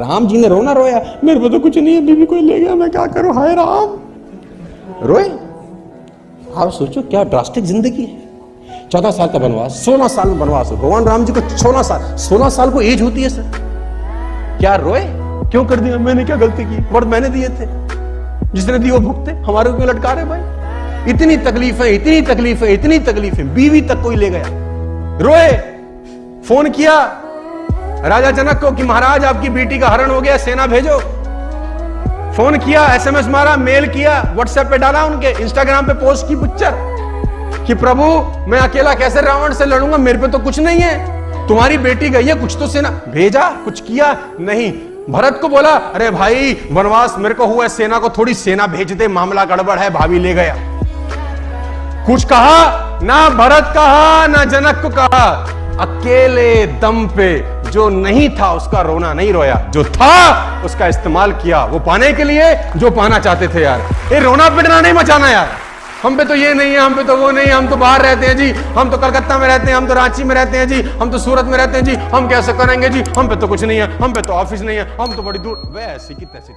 राम जी ने रोना रोया, मेरे पे तो कुछ नहीं है, बीवी कोई ले गया, मैं क्या करूँ? हाय राम। रोए? आप सोचो, क्या ड्रास्टिक ज़िंदगी है। चौदह साल का बनवास सोलह साल में बनवास भगवान राम जी को सोलह साल सोलह साल को एज होती है, सर। क्या रोए? क्यों कर दिया? मैंने क्या गलती की? वर्द मैंने दिए थे। जिसने दिए वो भुगते हमारे क्यों लटका रहे भाई? इतनी तकलीफ़ है, इतनी तकलीफ़ है, इतनी तकलीफ़ है। बीवी तक कोई ले गया। रोए? फ़ोन किया? राजा जनक को कि महाराज, आपकी बेटी का हरण हो गया, सेना भेजो। फ़ोन किया, एसएमएस मारा, मेल किया व्हाट्सएप पे डाला उनके इंस्टाग्राम पे पोस्ट की पिक्चर कि प्रभु, मैं अकेला कैसे रावण से लड़ूँगा? मेरे पे तो कुछ नहीं है। तुम्हारी बेटी गई है, कुछ तो सेना, भेजा, कुछ किया नहीं। भरत को बोला, अरे भाई, वनवास मेरे को हुआ सेना को थोड़ी सेना भेज दे, मामला गड़बड़ है, भाभी ले गया। कुछ कहा, ना भरत कहा, ना जनक को कहा। अकेले दम पे जो नहीं था उसका रोना नहीं रोया। जो था, उसका इस्तेमाल किया। वो पाने के लिए जो पाना चाहते थे यार। ये रोना पिटना नहीं मचाना यार। हम पे तो ये नहीं है, हम पे तो वो नहीं है। हम तो बाहर रहते हैं जी। हम तो कलकत्ता में रहते हैं, हम तो रांची में रहते हैं जी। हम तो सूरत में रहते हैं जी। हम कैसे करेंगे जी? हम पे तो कुछ नहीं है, हम पे तो ऑफ़िस नहीं है, हम तो बड़ी दूर। वैसे की तैसे